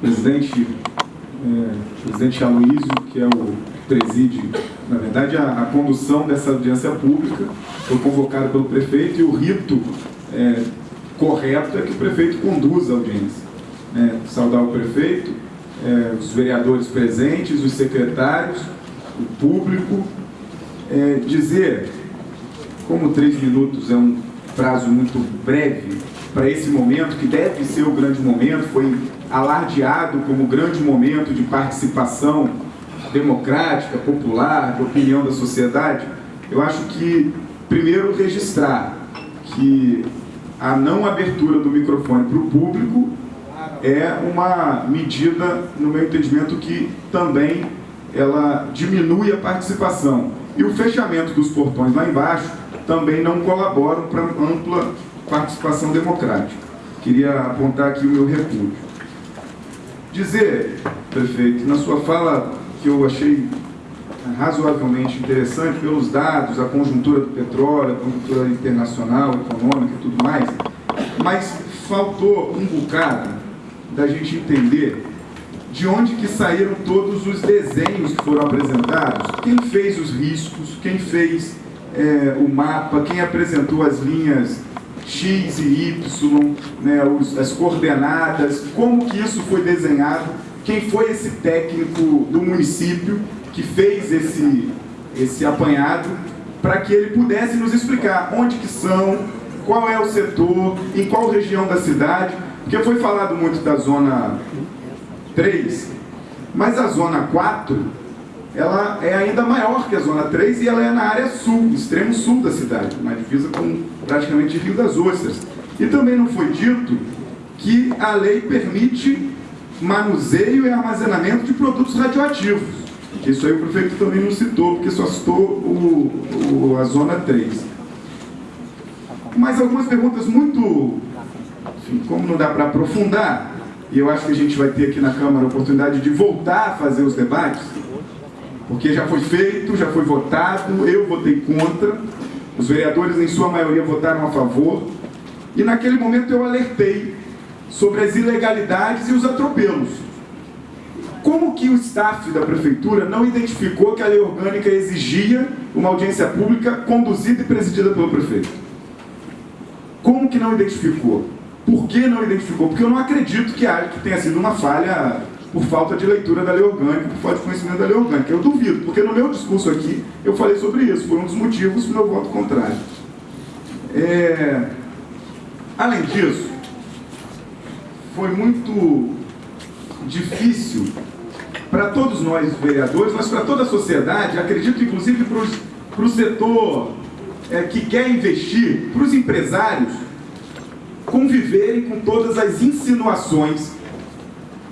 Presidente, é, presidente Aloysio, que é o preside, na verdade, a, a, condução dessa audiência pública, foi convocado pelo prefeito e o rito é, correto é que o prefeito conduza a audiência. É, saudar o prefeito, é, os vereadores presentes, os secretários, o público, é, dizer, como três minutos é um prazo muito breve para esse momento, que deve ser o grande momento, foi alardeado como grande momento de participação democrática, popular, de opinião da sociedade, eu acho que, primeiro, registrar que a não abertura do microfone para o público é uma medida, no meu entendimento, que também ela diminui a participação. E o fechamento dos portões lá embaixo também não colaboram para ampla participação democrática. Queria apontar aqui o meu repúdio. Dizer, prefeito, na sua fala que eu achei razoavelmente interessante pelos dados, a conjuntura do petróleo, a conjuntura internacional, econômica e tudo mais, mas faltou um bocado da gente entender de onde que saíram todos os desenhos que foram apresentados, quem fez os riscos, quem fez é, o mapa, quem apresentou as linhas X e Y, né, os, as coordenadas, como que isso foi desenhado, quem foi esse técnico do município que fez esse, esse apanhado, para que ele pudesse nos explicar onde que são, qual é o setor, em qual região da cidade, porque foi falado muito da zona 3, mas a zona 4, ela é ainda maior que a zona 3 e ela é na área sul, extremo sul da cidade, na divisa com praticamente Rio das Ostras. E também não foi dito que a lei permite manuseio e armazenamento de produtos radioativos. Isso aí o prefeito também não citou, porque só citou o, o, a zona 3. Mas algumas perguntas muito enfim, como não dá para aprofundar, e eu acho que a gente vai ter aqui na Câmara a oportunidade de voltar a fazer os debates, porque já foi feito, já foi votado, eu votei contra, os vereadores em sua maioria votaram a favor, e naquele momento eu alertei sobre as ilegalidades e os atropelos. Como que o staff da prefeitura não identificou que a lei orgânica exigia uma audiência pública conduzida e presidida pelo prefeito? Como que não identificou? Por que não identificou? Porque eu não acredito que, que tenha sido uma falha por falta de leitura da lei orgânica, por falta de conhecimento da lei orgânica. Eu duvido, porque no meu discurso aqui eu falei sobre isso, foi um dos motivos do meu voto contrário. É... Além disso, foi muito difícil para todos nós vereadores, mas para toda a sociedade, acredito inclusive para o setor é, que quer investir, para os empresários, conviverem com todas as insinuações,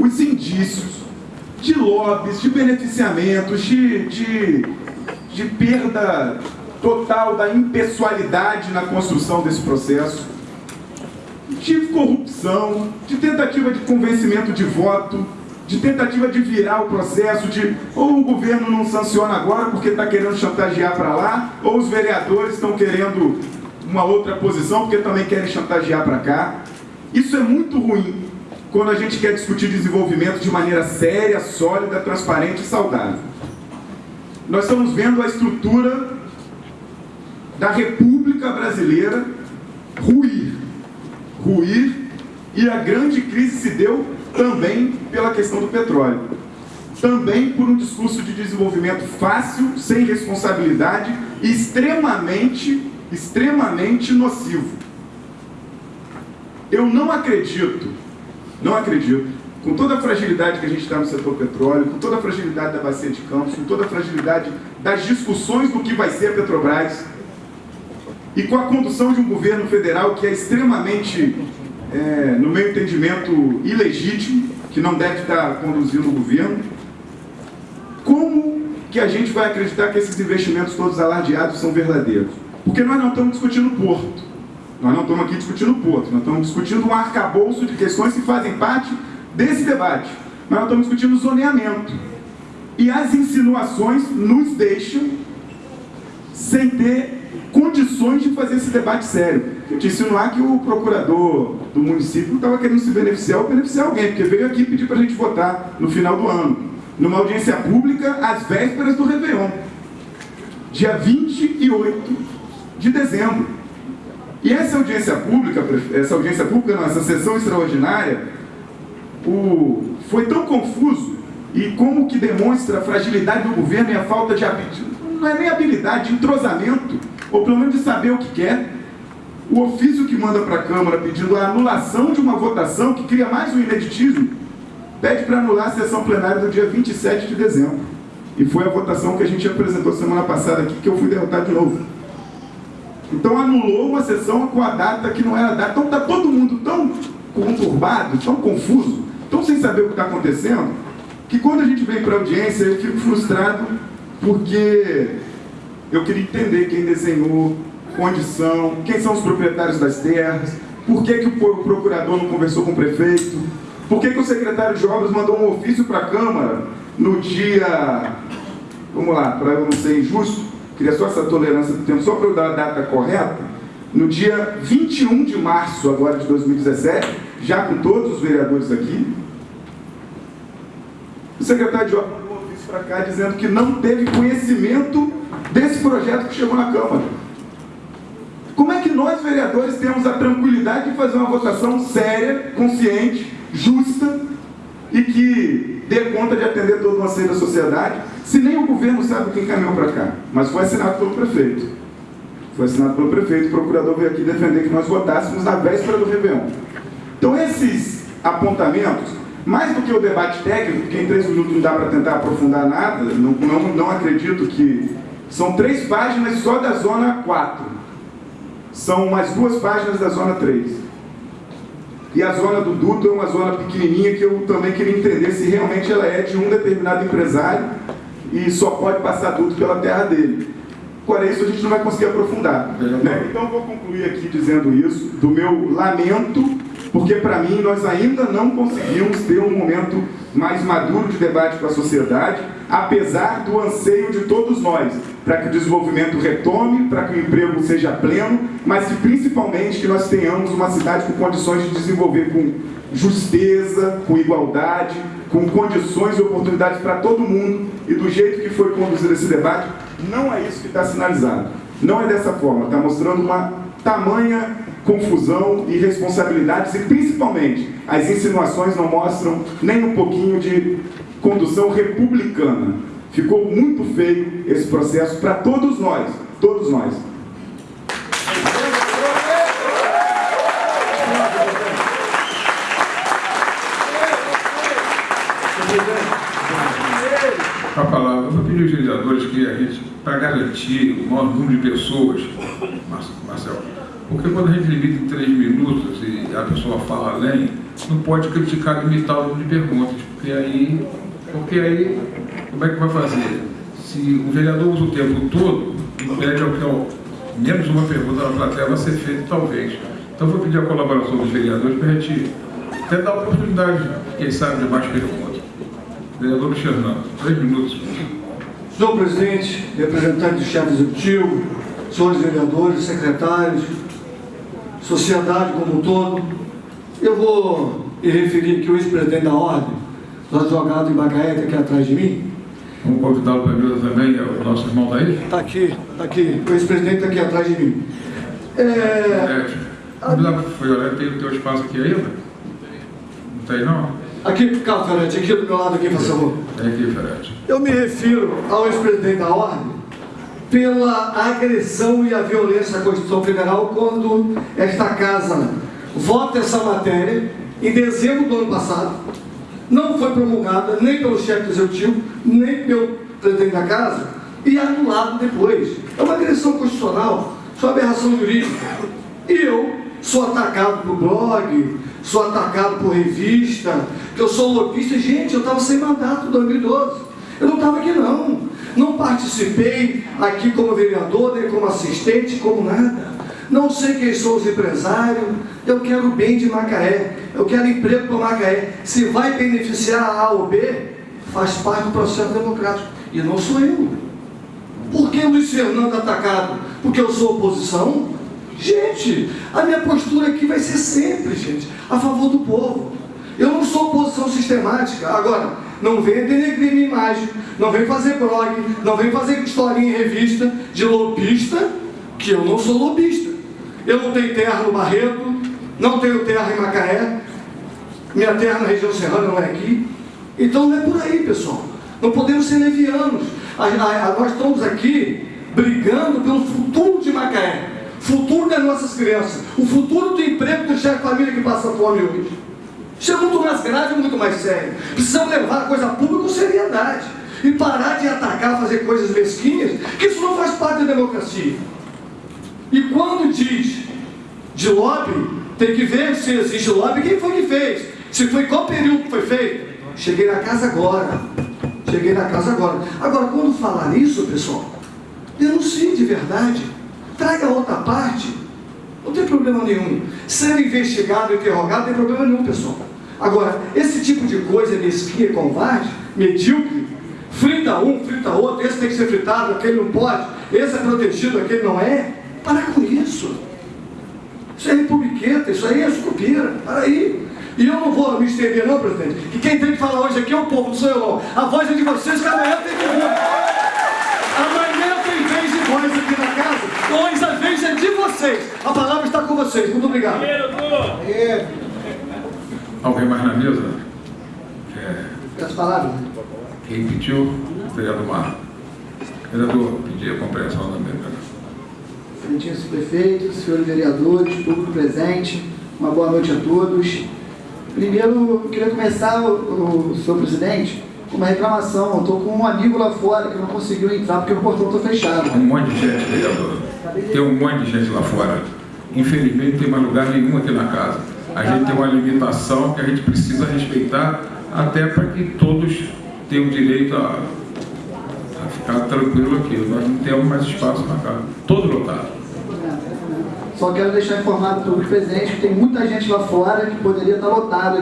os indícios de lobbies, de beneficiamentos, de, de, de perda total da impessoalidade na construção desse processo, de corrupção, de tentativa de convencimento de voto, de tentativa de virar o processo, de ou o governo não sanciona agora porque está querendo chantagear para lá, ou os vereadores estão querendo uma outra posição, porque também querem chantagear para cá. Isso é muito ruim quando a gente quer discutir desenvolvimento de maneira séria, sólida, transparente e saudável. Nós estamos vendo a estrutura da República Brasileira ruir. Ruir e a grande crise se deu também pela questão do petróleo. Também por um discurso de desenvolvimento fácil, sem responsabilidade e extremamente extremamente nocivo. Eu não acredito, não acredito, com toda a fragilidade que a gente está no setor petróleo, com toda a fragilidade da bacia de Campos, com toda a fragilidade das discussões do que vai ser a Petrobras, e com a condução de um governo federal que é extremamente, é, no meu entendimento, ilegítimo, que não deve estar conduzindo o governo, como que a gente vai acreditar que esses investimentos todos alardeados são verdadeiros? Porque nós não estamos discutindo Porto. Nós não estamos aqui discutindo Porto. Nós estamos discutindo um arcabouço de questões que fazem parte desse debate. Nós estamos discutindo zoneamento. E as insinuações nos deixam sem ter condições de fazer esse debate sério. gente insinuar que o procurador do município estava querendo se beneficiar ou beneficiar alguém, porque veio aqui pedir para a gente votar no final do ano, numa audiência pública às vésperas do Réveillon, dia 28 de dezembro. E essa audiência pública, essa audiência pública, não, essa sessão extraordinária, o, foi tão confuso e como que demonstra a fragilidade do governo e a falta de habilidade, não é nem habilidade, de entrosamento, ou pelo menos de saber o que quer. O ofício que manda para a Câmara pedindo a anulação de uma votação que cria mais um ineditismo, pede para anular a sessão plenária do dia 27 de dezembro. E foi a votação que a gente apresentou semana passada aqui, que eu fui derrotado de novo. Então anulou uma sessão com a data que não era data. Então está todo mundo tão conturbado, tão confuso, tão sem saber o que está acontecendo, que quando a gente vem para a audiência eu fico frustrado porque eu queria entender quem desenhou, condição, quem são os proprietários das terras, por que, que o procurador não conversou com o prefeito, por que, que o secretário de obras mandou um ofício para a Câmara no dia, vamos lá, para eu não ser injusto, queria só essa tolerância do tempo, só para eu dar a data correta, no dia 21 de março agora de 2017, já com todos os vereadores aqui, o secretário de obras mandou ofício para cá dizendo que não teve conhecimento desse projeto que chegou na Câmara. Como é que nós, vereadores, temos a tranquilidade de fazer uma votação séria, consciente, justa e que dê conta de atender todo o anseio da sociedade, se nem o governo sabe quem caminhou para cá? Mas foi assinado pelo prefeito. Foi assinado pelo prefeito, o procurador veio aqui defender que nós votássemos na véspera do Réveillon. Então, esses apontamentos mais do que o debate técnico, porque em três minutos não dá para tentar aprofundar nada, não, não, não acredito que... São três páginas só da zona 4. São mais duas páginas da zona 3. E a zona do duto é uma zona pequenininha que eu também queria entender se realmente ela é de um determinado empresário e só pode passar duto pela terra dele. Por isso a gente não vai conseguir aprofundar. Né? Então vou concluir aqui dizendo isso, do meu lamento porque para mim nós ainda não conseguimos ter um momento mais maduro de debate com a sociedade, apesar do anseio de todos nós, para que o desenvolvimento retome, para que o emprego seja pleno, mas que principalmente que nós tenhamos uma cidade com condições de desenvolver com justeza, com igualdade, com condições e oportunidades para todo mundo, e do jeito que foi conduzido esse debate, não é isso que está sinalizado. Não é dessa forma, está mostrando uma tamanha confusão e responsabilidades e principalmente as insinuações não mostram nem um pouquinho de condução republicana. Ficou muito feio esse processo para todos nós, todos nós. A palavra, eu vou pedir aos vereadores que a gente, para garantir o maior número de pessoas, Marcelo, porque quando a gente limita em três minutos e a pessoa fala além, não pode criticar limitar o número de perguntas, porque aí, porque aí como é que vai fazer? Se o vereador usa o tempo todo, impede ao que ao, menos uma pergunta na plateia vai ser feita, talvez. Então vou pedir a colaboração dos vereadores para a gente até dar oportunidade, quem sabe, de mais perguntas. Vereador Fernando, três minutos. Senhor presidente, representante do chefe executivo, senhores vereadores, secretários, sociedade como um todo. Eu vou me referir aqui o ex-presidente da ordem, do advogado em Macaé, aqui atrás de mim. Vamos convidá-lo para a também, é o nosso irmão daí? Está aqui, está aqui, o ex-presidente está aqui atrás de mim. É... é olhar, tem o teu espaço aqui ainda? Não tem não? Aqui, cá, Ferete, aqui do meu lado, aqui, por favor. É aqui, Ferete. Eu me refiro ao ex-presidente da ordem, pela agressão e a violência à Constituição Federal quando esta casa vota essa matéria em dezembro do ano passado, não foi promulgada nem pelo chefe do executivo, nem pelo presidente da casa, e anulado depois. É uma agressão constitucional, é uma aberração jurídica. E eu sou atacado por blog, sou atacado por revista, que eu sou lobista. Gente, eu estava sem mandato em 2012. Eu não estava aqui não. Não participei aqui como vereador, nem como assistente, como nada. Não sei quem são os empresários. Eu quero bem de Macaé. Eu quero emprego para Macaé. Se vai beneficiar a A ou B, faz parte do processo democrático. E não sou eu. Por que Luiz Fernando atacado? Porque eu sou oposição? Gente, a minha postura aqui vai ser sempre, gente, a favor do povo. Eu não sou oposição sistemática. Agora, não venha denegrir minha imagem, não venha fazer blog, não venha fazer historinha em revista de lobista, que eu não sou lobista. Eu não tenho terra no Barreto, não tenho terra em Macaé, minha terra na região serrana não é aqui. Então não é por aí, pessoal. Não podemos ser levianos. A, a, a, nós estamos aqui brigando pelo futuro de Macaé, futuro das nossas crianças, o futuro do emprego do chefe de família que passa fome hoje. Isso é muito mais grave, muito mais sério. Precisamos levar a coisa pública com seriedade e parar de atacar, fazer coisas mesquinhas, que isso não faz parte da democracia. E quando diz de lobby, tem que ver se existe lobby, quem foi que fez, se foi qual período que foi feito. Cheguei na casa agora. Cheguei na casa agora. Agora, quando falar isso, pessoal, denuncie de verdade. Traga outra parte. Não tem problema nenhum. Ser investigado, interrogado, não tem problema nenhum, pessoal. Agora, esse tipo de coisa mesquinha, covarde, medíocre, frita um, frita outro, esse tem que ser fritado, aquele não pode, esse é protegido, aquele não é. Para com isso. Isso é republiqueta, isso aí é sucupira. Para aí. E eu não vou me estender não, presidente, que quem tem que falar hoje aqui é o povo, não sou eu não. A voz é de vocês, que amanhã tem que vir. Amanhã tem vez de voz aqui na casa, hoje a vez é de vocês. A palavra está com vocês. Muito obrigado. É. Alguém mais na mesa? É. As palavras. Quem pediu? Vereador Mar. Vereador, pedi a compreensão da mesa. Excelentíssimo prefeito, senhores vereadores, público presente, uma boa noite a todos. Primeiro, eu queria começar, o, o senhor presidente, com uma reclamação. Eu estou com um amigo lá fora que não conseguiu entrar porque o portão está fechado. Um monte de gente, vereador. Tem um monte de gente lá fora. Infelizmente, não tem mais lugar nenhum aqui na casa. A gente tem uma limitação que a gente precisa respeitar, até para que todos tenham direito a, a ficar tranquilo aqui. Nós não temos mais espaço na casa. Todo lotado. Só quero deixar informado o público presente que tem muita gente lá fora que poderia estar lotado.